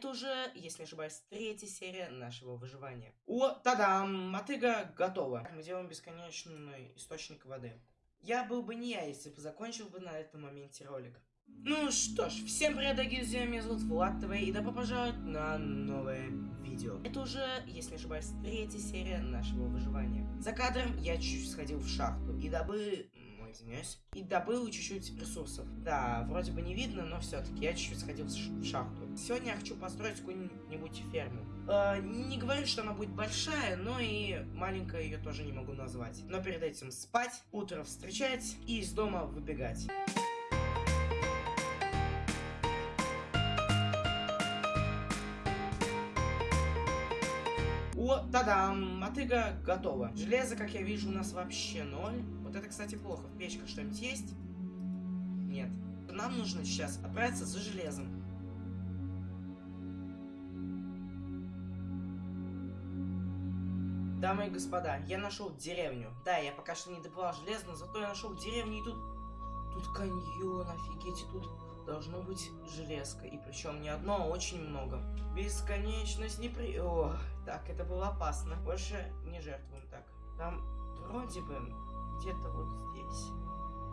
Это уже, если не ошибаюсь, третья серия нашего выживания. О, тадам! Мотыга готова. Мы делаем бесконечный источник воды. Я был бы не я, если бы закончил бы на этом моменте ролик. Ну что ж, всем привет, дорогие друзья, меня зовут Влад ТВ, и добро пожаловать на новое видео. Это уже, если не ошибаюсь, третья серия нашего выживания. За кадром я чуть-чуть сходил в шахту и добыл... Извиняюсь. И добыл чуть-чуть ресурсов. Да, вроде бы не видно, но все-таки я чуть-чуть сходил в шахту. Сегодня я хочу построить какую-нибудь ферму. Э, не говорю, что она будет большая, но и маленькая ее тоже не могу назвать. Но перед этим спать, утро встречать и из дома выбегать. О, тадам! Мотыга готова. Железо, как я вижу, у нас вообще ноль. Вот это, кстати, плохо. В печках что-нибудь есть? Нет. Нам нужно сейчас отправиться за железом. Дамы и господа, я нашел деревню. Да, я пока что не добывал железо, но зато я нашел деревню и тут... Тут каньон, офигеть, и тут должно быть железка. И причем не одно, а очень много. Бесконечность не при... О, так, это было опасно. Больше не жертвуем так. Там вроде бы где-то вот здесь.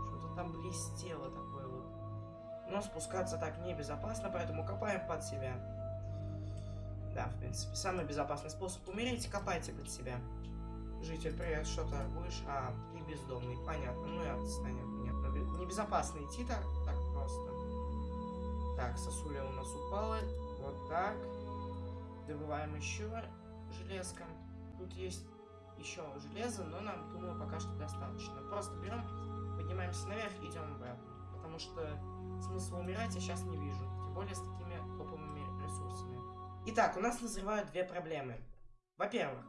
Что-то там блестело такое вот. Но спускаться так небезопасно, поэтому копаем под себя. Да, в принципе, самый безопасный способ умереть, копайте под себя. Житель, привет, что то будешь? А, ты бездомный, понятно, ну и отстань от меня. Небезопасно идти так, так просто. Так, сосуля у нас упала. Вот так. Добываем еще железка. Тут есть еще железо, но нам, думаю, пока что достаточно. Просто берем, поднимаемся наверх идем обратно. Потому что смысла умирать я сейчас не вижу. Тем более с такими топовыми ресурсами. Итак, у нас назревают две проблемы. Во-первых,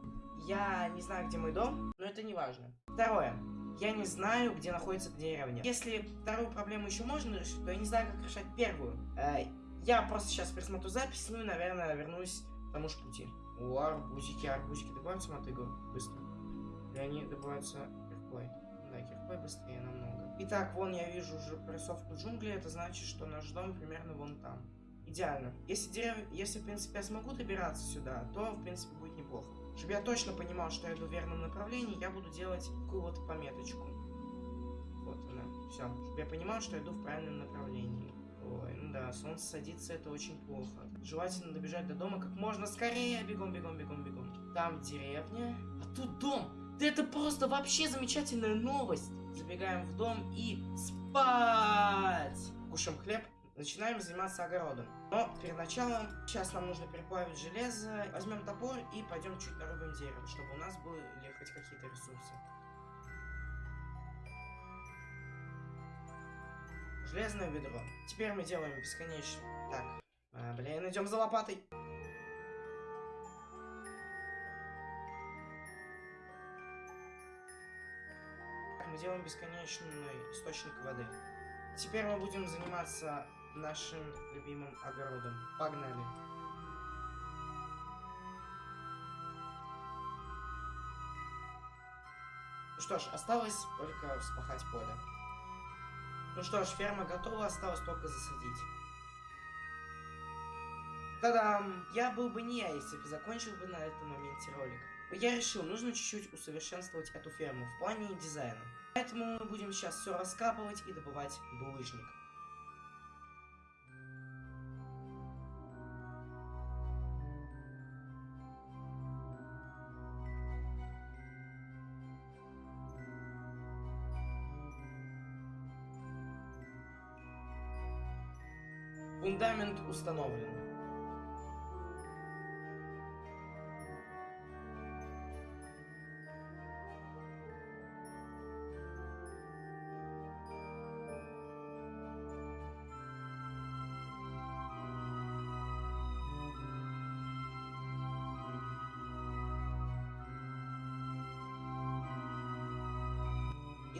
я не знаю, где мой дом, но это не важно. Второе, я не знаю, где находится деревня. Если вторую проблему еще можно решить, то я не знаю, как решать первую. Э, я просто сейчас пересмотрю запись, ну и, наверное, вернусь к тому же пути. О, арбузики, арбузики добываются мотыгу быстро. И они добываются киркой. Да, киркой быстрее намного. Итак, вон я вижу уже прорисовку джунглей, это значит, что наш дом примерно вон там. Идеально. Если, дерев... Если в принципе, я смогу добираться сюда, то, в принципе, будет неплохо. Чтобы я точно понимал, что я иду в верном направлении, я буду делать такую вот пометочку. Вот она. Все. Чтобы я понимал, что я иду в правильном направлении. Ой, ну да, солнце садится, это очень плохо. Желательно добежать до дома как можно скорее. Бегом, бегом, бегом, бегом. Там деревня. А тут дом. Да это просто вообще замечательная новость. Забегаем в дом и спать. Кушаем хлеб. Начинаем заниматься огородом. Но перед началом, сейчас нам нужно переплавить железо. Возьмем топор и пойдем чуть нарубим дерево, чтобы у нас были хоть какие-то ресурсы. Железное ведро. Теперь мы делаем бесконечно. Так, а, блин, идем за лопатой. Мы делаем бесконечный источник воды. Теперь мы будем заниматься нашим любимым огородом. Погнали! Ну что ж, осталось только вспахать поле. Ну что ж, ферма готова, осталось только засадить. Та-дам! Я был бы не я, если бы закончил бы на этом моменте ролик. Я решил, нужно чуть-чуть усовершенствовать эту ферму в плане дизайна. Поэтому мы будем сейчас все раскапывать и добывать булыжник. Фундамент установлен.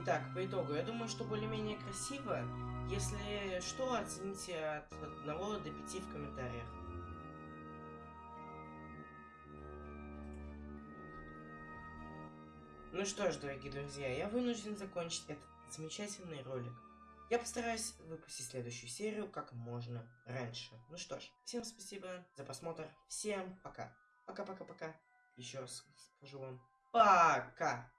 Итак, по итогу, я думаю, что более-менее красиво. Если что, оцените от 1 до 5 в комментариях. Ну что ж, дорогие друзья, я вынужден закончить этот замечательный ролик. Я постараюсь выпустить следующую серию как можно раньше. Ну что ж, всем спасибо за просмотр. Всем пока. Пока-пока-пока. Еще раз скажу вам. Пока!